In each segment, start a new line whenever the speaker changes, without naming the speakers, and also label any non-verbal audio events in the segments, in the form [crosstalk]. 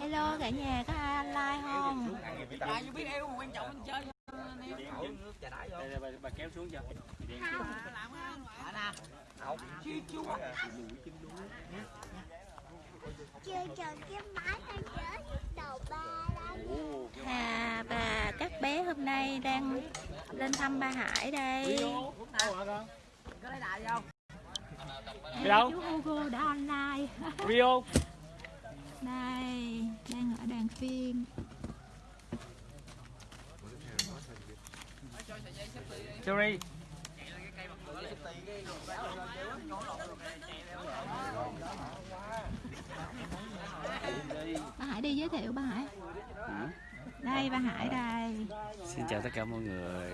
Hello cả nhà có ai like không?
Ai biết yêu mà quan trọng mình chơi
bà, bà kéo xuống cho
chơi trò cái máy đang chở đầu ba đây
Hà và các bé hôm nay đang lên thăm ba Hải đây.
Có lấy đại không?
Đi đâu?
Chú Hugo đã online.
Rio
Đây, đang ở đoàn phim.
Cherry
Ba Hải đi giới thiệu ba Hải. Đây ba Hải đây.
Xin chào tất cả mọi người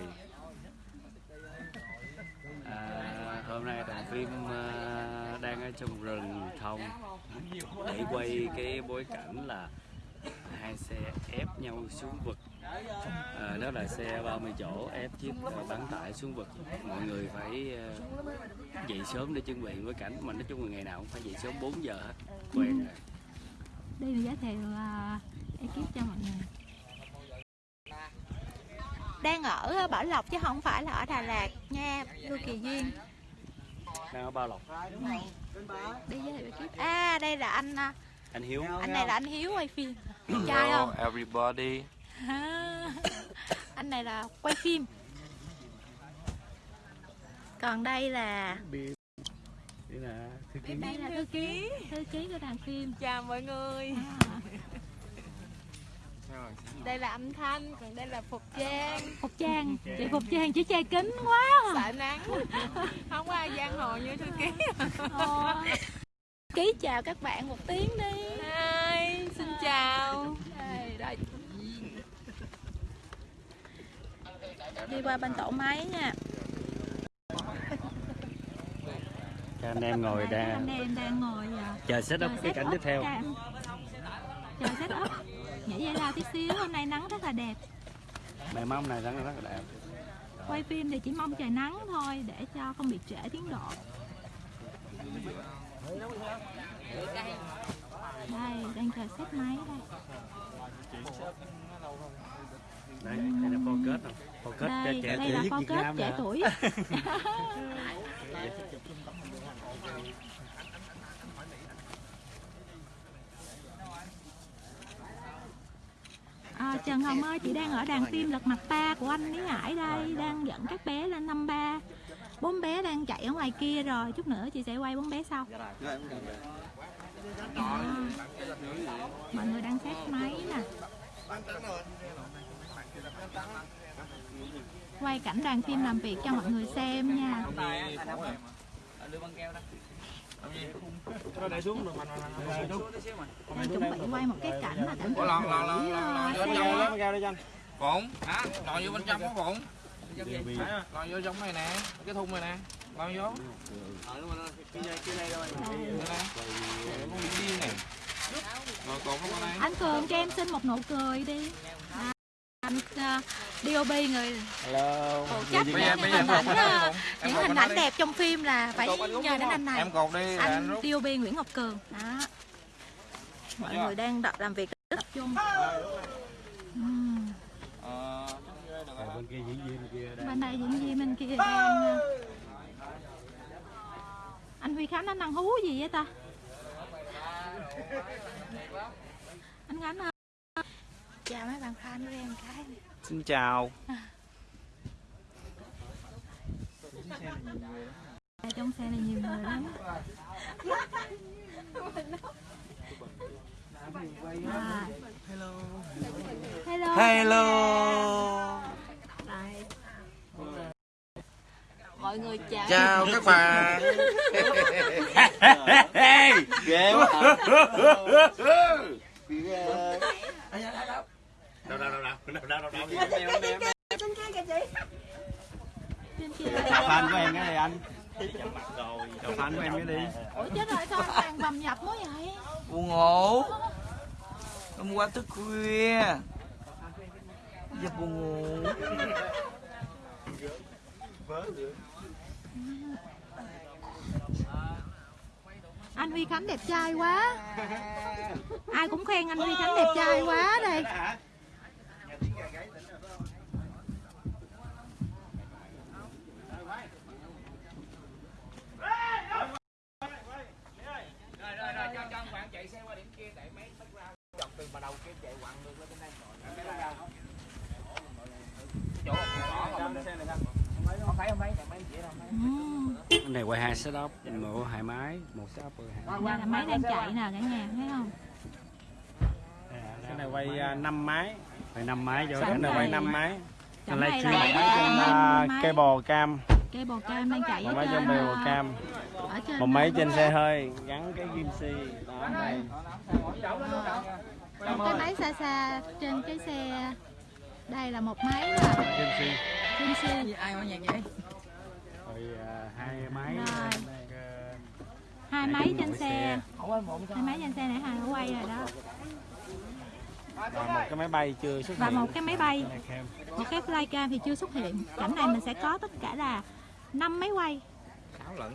à, Hôm nay đoàn phim à, đang ở trong rừng thông. Để quay cái bối cảnh là hai xe ép nhau xuống vực. À, Đó là xe 30 chỗ ép chiếc bán tải xuống vực. Mọi người phải à, dậy sớm để chuẩn bị bối cảnh Mà nói chung là ngày nào cũng phải dậy sớm 4 giờ hết. Quen rồi.
Đây là giới thiệu ekip cho mọi người. Đang ở Bảo Lộc chứ không phải là ở Đà Lạt nha, Lưu Kỳ Duyên.
Đang ở Bao Lộc
Đi giới thiệu ekip. À đây là anh à,
Anh Hiếu.
Anh này là anh Hiếu quay phim. Trai không?
everybody. [laughs]
Anh này là quay phim. Còn đây là
Đây là thư ký.
Đây là thư ký. Thư ký của đoàn phim.
Chào mọi người.
À,
Đây là âm thanh, còn đây là Phục Trang
phục trang chị phục trang chỉ che kính quá
Sợ nắng. Không có ai giang hồ như thư ký.
À. ký chào các bạn một tiếng đi.
Hi, xin chào.
Đây, đây. đi qua bên tổ máy nha.
Các anh em ngồi
các anh
đang
em đang ngồi à,
chờ set up cái cảnh tiếp theo.
chờ set up nhảy dây lao tí xíu hôm nay nắng rất là đẹp.
Mẹ mong này là rất là đẹp.
Quay phim thì chỉ mong trời nắng thôi để cho không bị trễ tiến độ. Đây đang chờ xếp máy đây.
Đấy, đây là focus rồi. Focus
đây
trẻ
đây là kết
Nam
trẻ tuổi [laughs] [laughs] À, Trần Hồng ơi, chị đang ở đàn phim Lật Mặt ba của anh Lý Hải đây Đang dẫn các bé lên năm ba. Bốn bé đang chạy ở ngoài kia rồi Chút nữa chị sẽ quay bốn bé sau. À, Mọi người đang xét máy nè. Quay cảnh đoàn phim làm việc cho mọi người xem nha. Đang chuẩn bị quay một cái cảnh là cảnh
lon vô trong đó. Phụng, hả? Lon vô bên trong có Phụng. Lon vô trong này nè, cái thùng này nè. Lon vô. Con bị điên này. Rồi còn không có đây.
Anh Cường cho em xin một nụ cười đi à, Anh uh, DOB người
Hello
phụ trách
Bây giờ
những hình ảnh ờ.
Em
những hình ảnh đẹp trong phim là phải nhờ đến anh này
Em cột đi anh.
DOB Nguyễn Ngọc Cường đó mọi người đang đọc làm việc rất tập
bên kia diễn viên kia đang
bên đây diễn viên bên kia đang ờ, anh Huy Khánh anh đang hú gì vậy ta? Anh Khánh ơi. Chào mấy bạn fan của em cái.
Xin chào.
Ở trong xe này nhiều người lắm. [laughs] À. hello. Hello.
Hello.
Đây. mọi người chào.
Chào các bạn.
Ghê quá. Đâu đâu đâu đâu đâu đâu đâu
trên kia
Chào fan của em cái này anh. Chào fan của em cái đi.
Ủa chết rồi sao toàn bầm nhập mới vậy?
Buồn ngủ hôm qua thức khuya. Giờ buồn ngủ.
Anh Huy Khánh đẹp trai quá. Ai cũng khen anh Huy Khánh đẹp trai quá đây
chạy xe qua điểm kia để mấy dọc từ mà đầu kia chạy quặn được lên bên đây chỗ bỏ không không thấy không thấy mấy chị đâu
Ừm,
Cái này quay hai setup một hai máy một setup quay hai
đây là máy đang chạy nè cả nhà thấy không?
Cái này quay 5 máy.
Quay năm máy cho
cái này quay 5 máy.
Chẳng
Cái
này
livestream
là
này
trên
năm máy.
cable cam.
Cây bồ cam đang chạy
một
ở
máy
trên ờ,
cam.
ở trên
một máy trên xe hơi gắn cái kim si. Đó đây.
Một cái máy xa xa trên cái xe đây là một máy là
kim si.
kim si.
Ai qua nhạc vậy?
à, hai máy
Rồi.
ờ,
hai máy trên xe.
xe.
hai máy trên xe nãy hà đã quay rồi đó.
Và một cái máy bay chưa xuất
và
hiện.
một cái máy bay.
Này
một cái flycam thì chưa xuất hiện. Cảnh này mình sẽ có tất cả là năm máy quay.
Sáu lận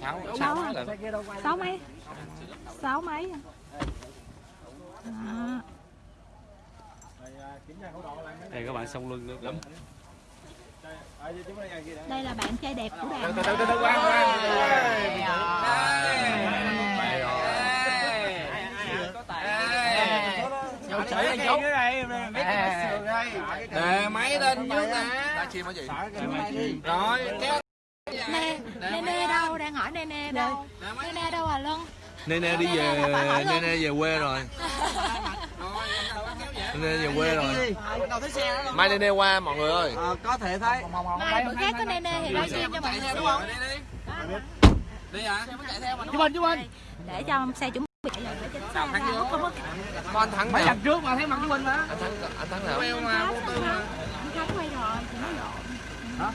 sáu
Sáu
sáu
à?
lận
sáu máy. Sáu máy. Đó.
đây các bạn song luân nữa
đây là bạn trai đẹp của đàn
từ từ từ từ qua qua. Nè máy lên trước nè. Chim ở gì rồi kéo.
Nè nè nè đâu? Đang hỏi nè nè đâu? Nè nè. Đâu à lân
Nene đi về Nene về quê rồi [laughs] Nene về quê rồi. Mai Nene qua mọi người ơi.
Mai bữa khác có nè thì livestream cho mọi người đúng không?
Đi. Hả?
Để cho xe chuẩn bị chạy để trên xe ra không
Có anh Thắng nào?
lần trước mà thấy mặt của mình mà.
Anh Thắng, anh Thắng nào?
Queo mà vô tư mà.
Anh Khánh quay rồi thì nó lộn.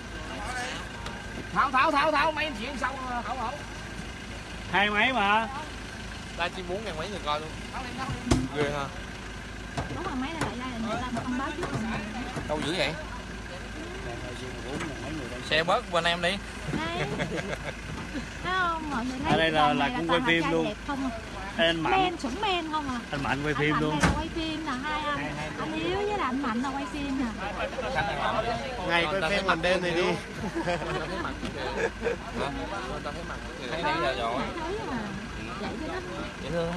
Tháo tháo tháo tháo mấy anh chuyện xong tháo tháo
hai máy mà.
Live stream 4 ngàn mấy người coi luôn. Ghê ha
đúng rồi mấy là lại đây là người ta thông báo trước rồi.
Đâu dữ vậy? Xe bớt bên em đi.
Đây. Thấy không? Mọi người thấy
Ở đây là- là
này
cũng quay phim luôn.
đẹp không à.
anh mạnh.
Men sủng men không à?
Anh mạnh quay
anh
phim
Mạnh
luôn.
quay phim là hai anh? Anh yếu với là anh mạnh là quay phim nè.
Ngày quay phim làm đêm thì đi.
Thấy nãy giờ rồi.
Thấy mà. Vậy cho nó.
Dễ thương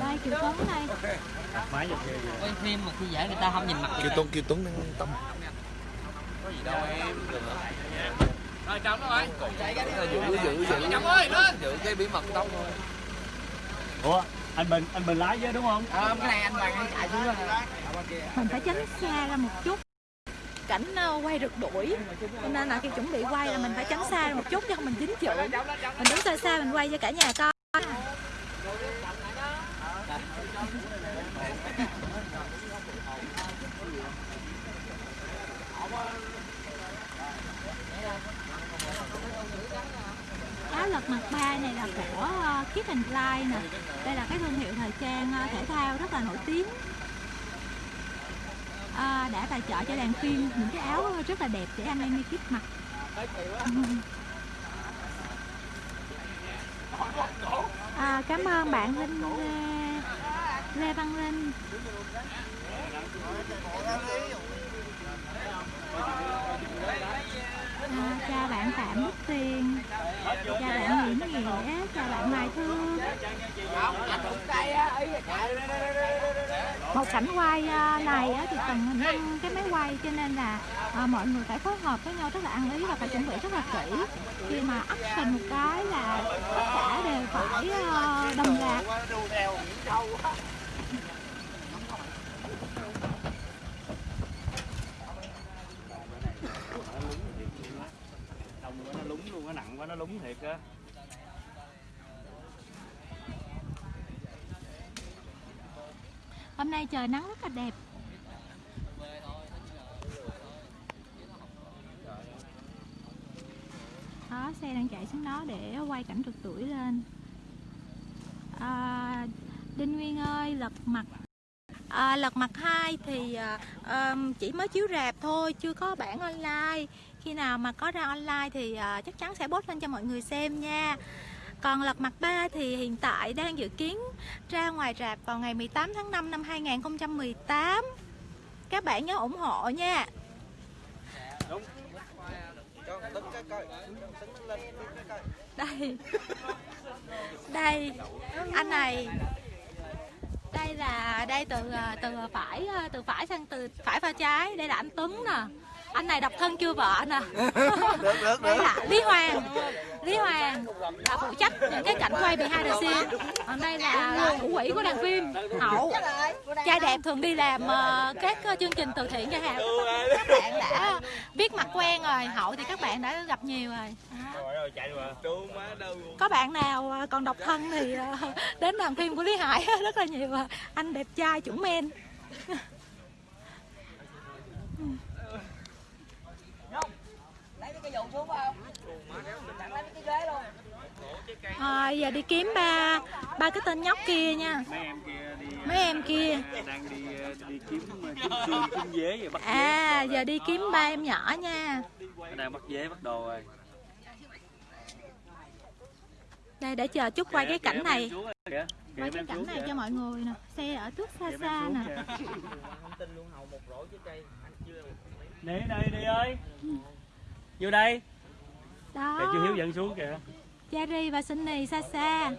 đây chiều tuấn đây
máy giật ghê
quay phim mà khi dễ người ta không nhìn mặt
Kiều Tuấn, Kiều Tuấn đang tóc
rồi chồng nó rồi
Giữ, giữ, giữ
chồng ơi lên
Giữ cái bí mật tóc thôi
ủa anh bình anh bình lái với đúng không?
Ờ cái này anh bằng anh chạy xuống rồi.
Mình phải tránh xa ra một chút cảnh ờ, quay rượt đuổi cho nên là khi chuẩn bị quay là mình phải tránh xa một chút cho không mình dính chữ mình đứng xa xa mình quay cho cả nhà coi. Áo lật mặt ba này là của ờ, uh, Keep and Fly nè. Đây là cái thương hiệu thời trang ờ, thể thao rất là nổi tiếng à, đã tài trợ cho đoàn phim những cái áo rất là đẹp để anh em đi tiếp mặc à, cảm ơn bạn Linh Lê, Lê Văn Linh à, cha bạn Phạm Đức Tiền. Cha bạn Nguyễn Nghĩa. Cha bạn Mai Thương một cảnh quay à, này thì cần năm cái máy quay cho nên là à, mọi người phải phối hợp với nhau rất là ăn ý và phải chuẩn bị rất là kỹ. Khi mà action một cái là tất cả đều phải à, đồng loạt
đông quá nó lúng luôn nó nặng quá nó lúng thiệt á.
Hôm nay trời nắng rất là đẹp. Đó xe đang chạy xuống đó để quay cảnh rượt tuổi lên. À, Đinh Nguyên ơi lật mặt. À, lật mặt 2 thì à, à, chỉ mới chiếu rạp thôi chưa có bản online khi nào mà có ra online thì à, chắc chắn sẽ post lên cho mọi người xem nha. Còn lật mặt 3 thì hiện tại đang dự kiến ra ngoài rạp vào ngày 18 tháng 5 năm 2018 các bạn nhớ ủng hộ nha. Đây. Đây. Anh này. Đây là đây từ à, từ phải à, từ phải sang từ phải pha trái. Đây là anh Tuấn nè anh này độc thân chưa vợ nè [laughs] đây là Lý Hoàng. Lý Hoàng là phụ trách những cái cảnh quay behind the scene. Còn đây là thủ quỹ của đoàn phim. Hậu trai đẹp thường đi làm ờ, các ờ, chương trình từ thiện cho hàng các bạn đã biết mặt quen rồi. Hậu thì các bạn đã gặp nhiều rồi. Đó. có bạn nào ờ, còn độc thân thì đến đoàn phim của Lý Hải [laughs] rất là nhiều. Anh đẹp trai chuẩn men Rồi giờ đi kiếm ba ba cái tên nhóc kia nha.
Mấy em kia đi
mấy em kia.
đang đi đi kiếm kiếm xương kiếm dế vậy bắt
à giờ đi kiếm ba em nhỏ nha.
Đang bắt dế bắt đồ rồi.
Đây để chờ chút quay cái cảnh này.
Kìa,
quay cái cảnh này cho mọi người nè. Xe ở trước xa xa nè.
đi [laughs] đây đi ơi. Vô đây.
Đó.
Kìa chú hiếu dẫn xuống kìa
Cherry và Sunny xa xa.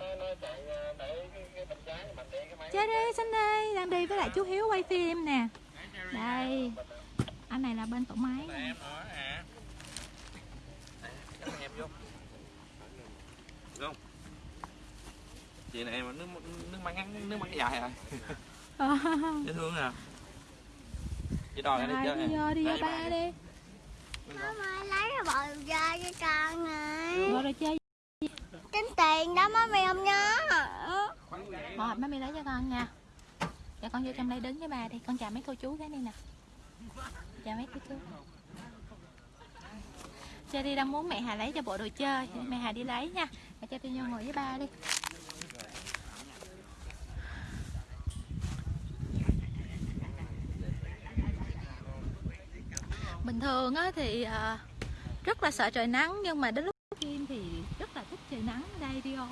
Cherry, Sunny đang đi với lại chú Hiếu quay phim nè. Đây Anh này là bên tổ máy nè.
không chị này em nước nước mắm ngắn nước mắm dài rồi dễ thương nè chị đòi
Rồi
đi chơi
đi vô, đi vô ba đi.
Má lấy cái bò ra cho con nè
Rồi rồi chơi
tiền đó, má mày không nhớ.
Rồi, má mày lấy cho con nha. Dạ con vô trong đây đứng với bà đi. Con chào mấy cô chú cái đi nè. Chào mấy cô chú. Cherry đang muốn mẹ Hà lấy cho bộ đồ chơi. Mẹ Hà đi lấy nha. Mẹ cho tôi vô ngồi với ba đi. Bình thường á thì ờ, rất là sợ trời nắng, Nhưng mà đến lúc phim thì rất là thích trời nắng. Đây Rio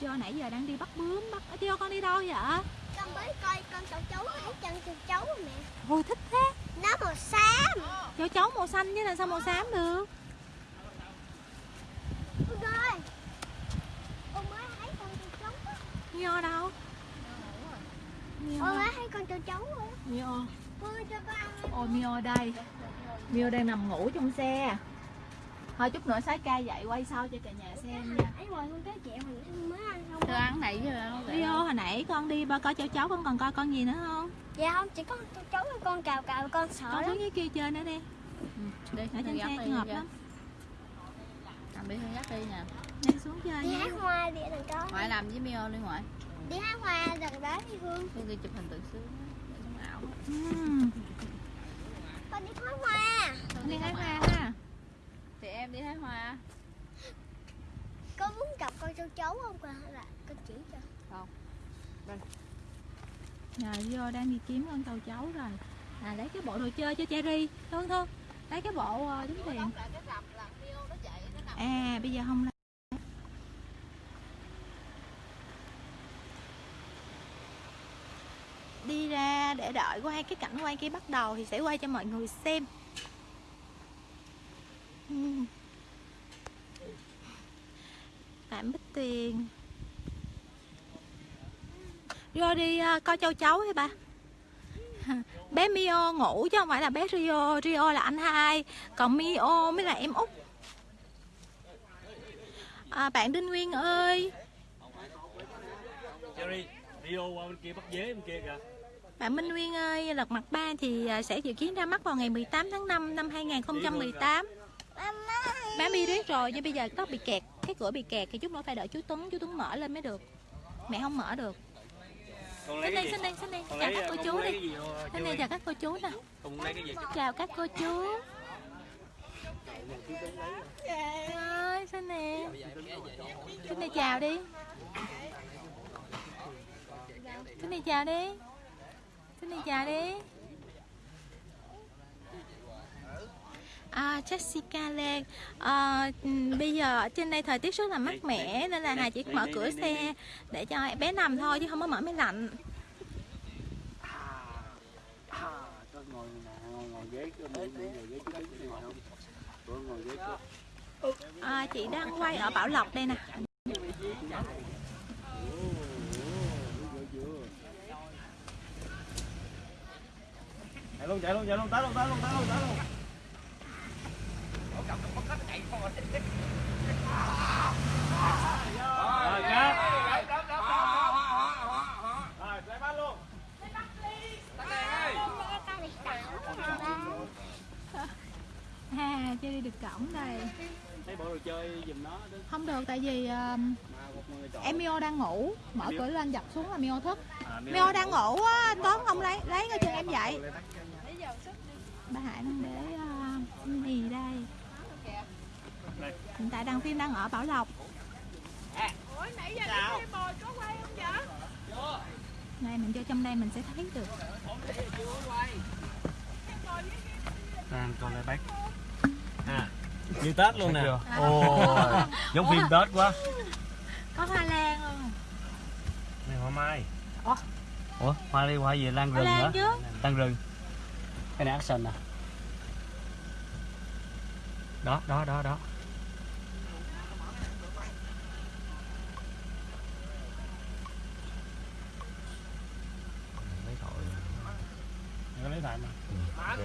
Rio nãy giờ đang đi bắt bướm bắt Rio con đi đâu vậy?
Con mới coi con cháu cháu thấy chân cháu cháu rồi mẹ
Ôi thích thế.
Nó màu xám.
Cho cháu màu xanh chứ làm sao màu xám được?
Ôi ơi. Con mới thấy con cháu cháu á.
Nho đâu?
Mới thấy con cháu cháu rồi
Nho. Ôi Mio đây. Mio đang nằm ngủ trong xe Thôi chút nữa sái ca dậy quay sau cho cả nhà xem nha.
Ấy rồi con tới chẹo mình mới ăn không?
Tôi ăn này chứ đâu
Rio hồi nãy con đi ba coi cháu cháu con còn coi con gì nữa không?
Dạ không chỉ có cháu với con cào cào con sợ
Con
lắm.
xuống dưới kia chơi nữa đi.
Đi,
Ở trên
đi
xe
đi kìa.
lắm.
Làm đi dắt đi nè
Đi xuống chơi
Đi hái hoa đi đừng có.
Ngoại làm với Mio đi ngoại.
Đi hái hoa đừng đó đi Hương
Đi đi chụp hình tự sướng
Ừm,
Con đi hái hoa.
Đi hái hoa
đi hái hoa
Con muốn gặp con cháu cháu không con hay là con chỉ cho?
Rồi Rio đang đi kiếm con tàu cháu rồi. À lấy cái bộ đồ chơi cho Cherry. Thương thương. Lấy cái bộ uh, tính tiền. À bây giờ không lấy. Đi ra để đợi quay cái cảnh quay kia bắt đầu Thì sẽ quay cho mọi người xem. Ừm. Phạm Bích Tuyền Rio đi uh, coi châu chấu hay ba [laughs] bé Mio ngủ chứ không phải là bé Rio. Rio là anh hai còn Mio mới là em út. À, bạn Đinh Nguyên ơi.
Cherry Rio qua bên kia bắt dế bên kia kìa.
Bạn Minh Nguyên ơi lật mặt ba thì à, sẽ dự kiến ra mắt vào ngày 18 tháng 5 năm 2018
Mama
bé mi riết rồi nhưng bây giờ tóc bị kẹt cái cửa bị kẹt thì chút nữa phải đợi chú Tuấn chú Tuấn mở lên mới được. Mẹ không mở được. Xin đi
gì?
xin đi xin đi.
Con
chào các cô chú đi. xin đi
Cherry
chào các cô chú nè. Chào các cô chú. Ơi xin nè xin nè chào đi. Xin nè chào đi. Xin nè chào đi À, Jessica Lan à, ừm, Bây giờ ở trên đây thời tiết rất là mát mẻ Nên là Hà chỉ mở cửa xe Để cho bé nằm thôi chứ không có mở máy lạnh. À, Chị đang quay ở Bảo Lộc đây nè.
Chạy luôn chạy luôn chạy luôn tới luôn tới luôn tới luôn tới luôn rồi cắt rồi play ball luôn
À, chưa đi được cổng đây.
Thấy bộ đồ chơi giùm nó
Không được tại vì
chọn.
em Mio đang ngủ. Mở cửa lên dập xuống là Mio thức.
À,
Mio đang ngủ. á, anh Tuấn không lấy lấy coi chừng em dậy. Bà Hải đang để uh, mì đây Hiện tại đang phim đang ở Bảo Lộc.
Ủa nãy giờ đi bồi có quay không vậy?
Này mình vô trong đây mình sẽ thấy được.
Đang câu lại bác
à như tết luôn nè.
ồ [laughs] giống phim tết quá.
Có hoa lan luôn
này hoa mai.
Ủa? Hoa đi hoa gì? Lan rừng
lan
hả?
chứ.
Lan rừng. Cái này action nè đó đó đó đó lấy thoại
có lấy lại mà
ok.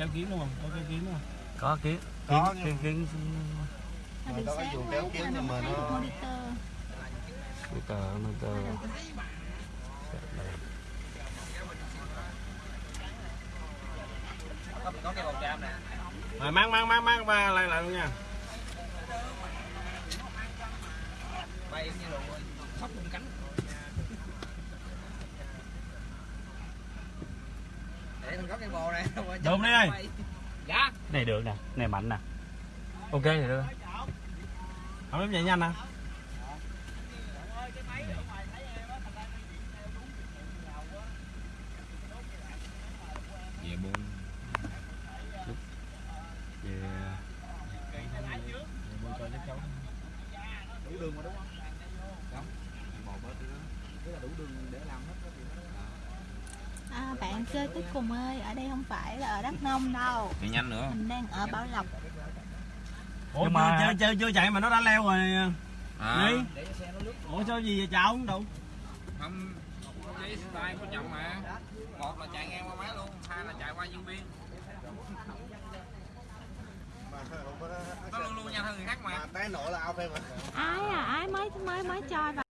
Kéo kiếm đúng không? Có kéo kiếm đúng không?
Có kiến
Có,
kiến kiến kiến
từ
đâu có
mấy
kéo kiếm
giờ
nhưng mà nó-
monitor.
Nè
rồi mang mang mang mang ba lại lại luôn nha.
Bay như rồi sóc cánh
đụng đi ơi
dạ.
Này được nè này mạnh nè. Ok thì được.
Không em chạy nhanh nè
về buôn
yeah.
buồn cho chắc cháu
đủ đường mà đúng không không bò bớt nữa tức là đủ đường để làm hết đó thì
Bạn chơi cuối cùng ơi Ở đây không phải là ở Đắk Nông đâu.
Đi nhanh nữa.
Mình đang ở Bảo Lộc.
Ủa
Nhưng
mà chơi chơi chưa chạy mà nó đã leo rồi.
À.
đi. Ủa sao gì vậy chào không đủ
không giấy tay của chồng mà. Một là chạy ngang qua máy luôn hai là chạy qua nhân viên. Nó luôn luôn nhanh hơn người khác mà.
Té nổ là ao phê mà.
Ái à, ái mới mới mới Ái,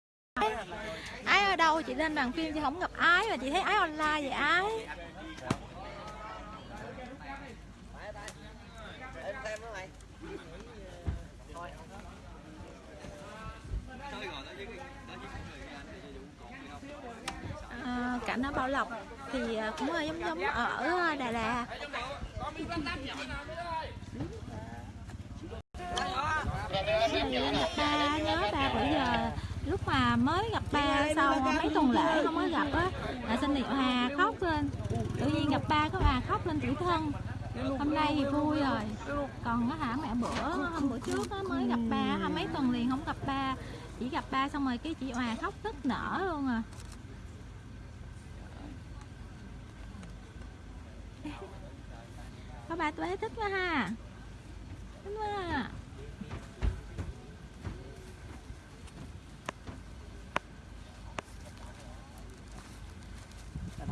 ái chị lên đoàn phim chị không gặp ái mà chị thấy ái online vậy ái. À, cảnh ở Bảo Lộc thì à, cũng giống giống ở Đà Lạt Thì gặp ba nhớ ba bữa giờ lúc mà mới gặp ba sau mấy tuần lễ không có gặp á. Là sinh nhật Hà khóc lên. Tự nhiên gặp ba có bà khóc lên tuổi thân. Hôm nay thì vui rồi. Còn á hả mẹ bữa hôm bữa trước á mới gặp ba hả mấy tuần liền không gặp ba. Chỉ gặp ba xong rồi cái chị Hòa khóc nức nở luôn à. Có ba tôi thích quá ha. Thích quá à.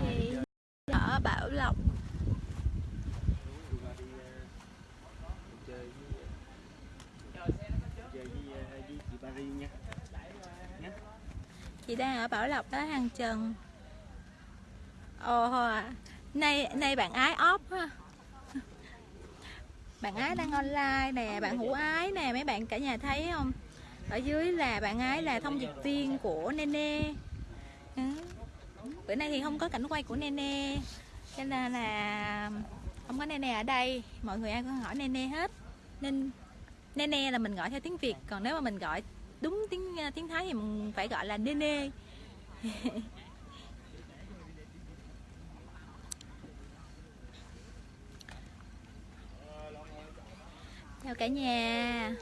thì ở Bảo Lộc
chị
đang ở Bảo Lộc đó hàng Trần. Ồ à. nay nay bạn ái óp ha bạn ái đang online nè, bạn hữu ái nè, mấy bạn cả nhà thấy không? Ở dưới là bạn ái là thông dịch viên của Nene. Ừ. bữa nay thì không có cảnh quay của Nene cho nên là không có nene ở đây. Mọi người ai cũng hỏi nene hết. Nên nene là mình gọi theo tiếng việt còn nếu mà mình gọi đúng tiếng ờ, tiếng thái thì mình phải gọi là nene. [laughs] Chào cả nhà.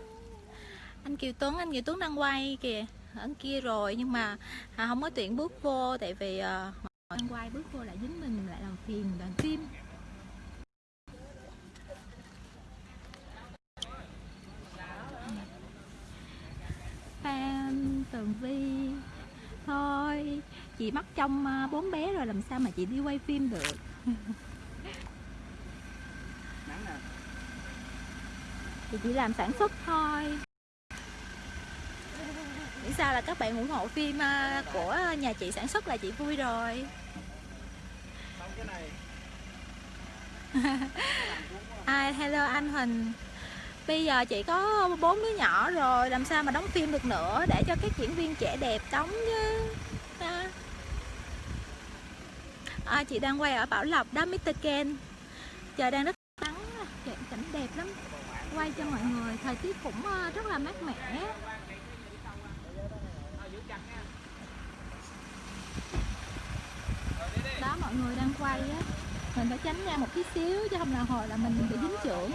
Anh kiều tuấn anh kiều tuấn đang quay kìa. Ở kia rồi nhưng mà à, không có tuyển bước vô tại vì ờ, à, anh quay bước vô lại dính mình mình lại làm đoàn phim. Tường vi, thôi, chị mắc trong à, bốn bé rồi, làm sao mà chị đi quay phim được? [laughs] Thì chỉ làm sản xuất thôi. Nghĩ sao là các bạn ủng hộ phim à, của nhà chị sản xuất là chị vui rồi. Ai hello anh Huỳnh. Bây giờ chị có bốn đứa nhỏ rồi Làm sao mà đóng phim được nữa Để cho các diễn viên trẻ đẹp đóng chứ? À. À, chị đang quay ở Bảo Lộc đó Mr. Ken. Trời đang rất nắng cảnh đẹp lắm. Quay cho mọi người Thời tiết cũng ờ, rất là mát mẻ. Đó mọi người đang quay á. Mình phải tránh ra một tí xíu Chứ không là hồi là mình bị dính trưởng.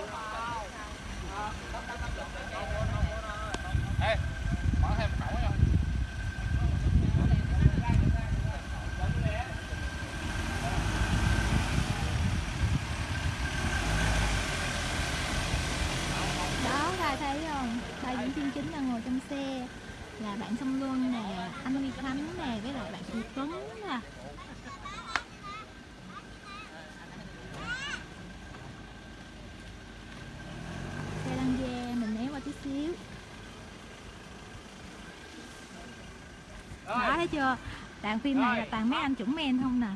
Ê, mở thêm một khẩu nha.
diễn viên chính đang ngồi trong xe. Là bạn Song Luân nè anh Huy Khánh nè với lại bạn Kiều Tuấn nè xe đang ve mình né qua tí xíu thấy chưa? Đoạn phim này là toàn mấy anh chuẩn men không nè?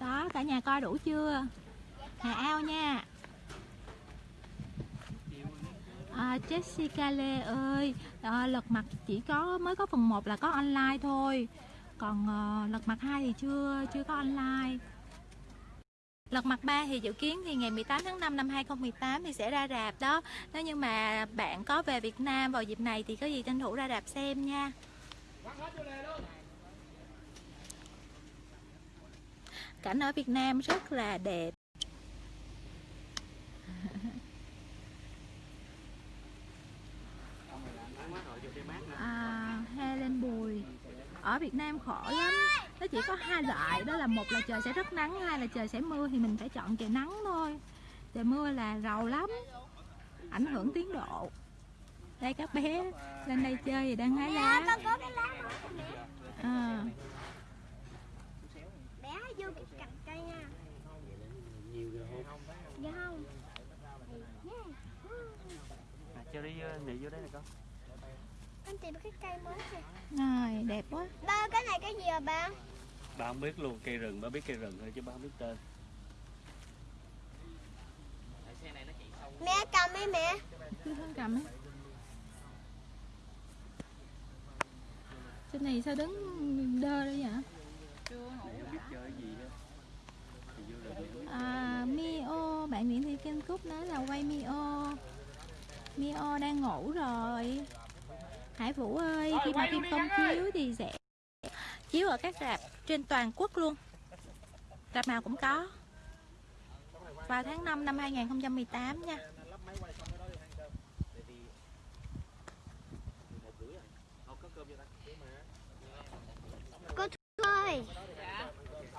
Đó, cả nhà coi đủ chưa? Hà ao nha à, Jessica Lê ơi à, lật mặt chỉ có mới có phần 1 là có online thôi. Còn à, lật mặt 2 thì chưa chưa có online. Lật mặt 3 thì dự kiến thì ngày 18 tháng 5 năm 2018 thì sẽ ra rạp đó. Nếu như mà bạn có về Việt Nam vào dịp này thì có gì tranh thủ ra rạp xem nha. Cảnh ở Việt Nam rất là đẹp. Ở Việt Nam khổ lắm. Nó chỉ có hai loại đó là một là trời sẽ rất nắng hai là trời sẽ mưa thì mình phải chọn trời nắng thôi. Trời mưa là rầu lắm ảnh hưởng tiến độ. Đây các bé lên đây chơi thì đang hái lá.
Con có cái lá đó mẹ
à,
bé vô cái cành cây nha.
Nhiều rồi không
dạ không.
À, cho đi này vô đấy này con
tìm cái cây mới kìa.
Rồi đẹp quá.
Ba cái này cái gì à ba?
Ba không biết luôn cây rừng ba biết cây rừng thôi chứ ba không biết tên.
Mẹ cầm đi mẹ.
Cứ hướng cầm ấy trên này sao đứng đơ đấy vậy?
Không biết chơi gì đó
À, Mio, bạn Nguyễn Thị Kim Cúc nói là quay Mio. Mio đang ngủ rồi Hải Vũ ơi, khi mà phim công chiếu thì sẽ chiếu ở các rạp trên toàn quốc luôn. Rạp nào cũng có. Vào tháng 5 năm 2018 nha.
Cô Thu ơi.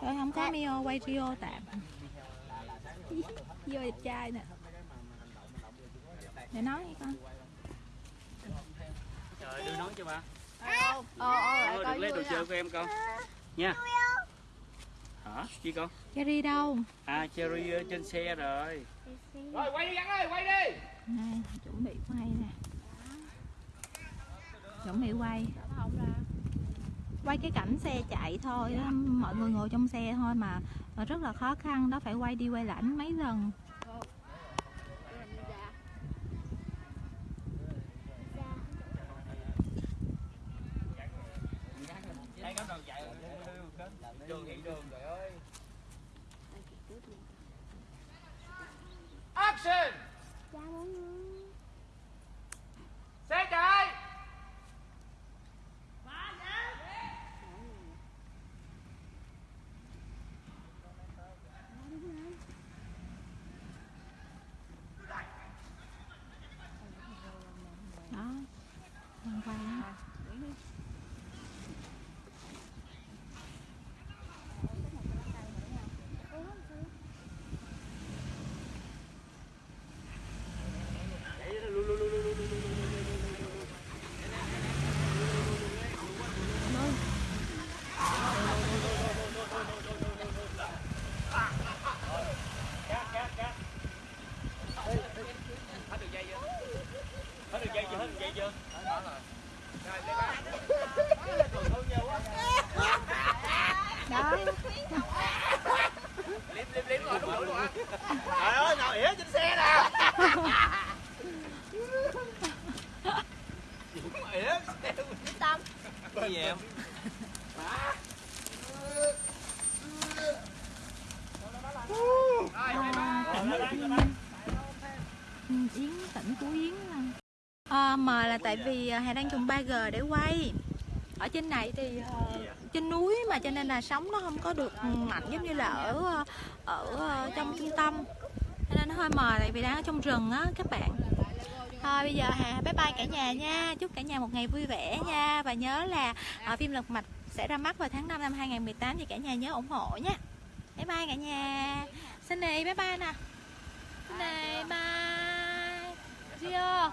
Rồi không có Mio quay Rio tạm. Vô đẹp trai nè. Để nói đi con
trời đưa nói cho ba.
Ồ, ồ,
Thôi, được lấy đồ chơi của em con. Nha. Hả? Chi con?
Cherry đâu?
À cherry ở trên xe rồi.
Rồi quay đi gắn ơi, quay đi.
Này, chuẩn bị quay nè. Chuẩn bị quay. Quay cái cảnh xe chạy thôi Mọi người ngồi trong xe thôi mà mà Rất là khó khăn đó Phải quay đi quay lại mấy lần
Đường hiện đường trời ơi. Action.
dạ mọi người
đó
Trời ơi, ngồi ỉa trên xe nè. Ỉa
Tâm
Cái gì em?
Yến tỉnh của Yến à, mà là tại vì à, Hà đang dùng 3G để quay. Ở trên này thì ờ, trên núi mà cho nên là sóng nó không có được mạnh giống như là ở ờ, ở trong trung tâm. Cho nên nó hơi mờ tại vì đang ở trong rừng á các bạn thôi, bây giờ Hà bye bye cả nhà nha. Chúc cả nhà một ngày vui vẻ nha. Và nhớ là ở phim lật mặt sẽ ra mắt vào tháng 5 năm 2018 thì cả nhà nhớ ủng hộ nha. Bye bye cả nhà. Xin này bye bye nè. Này bye. Rio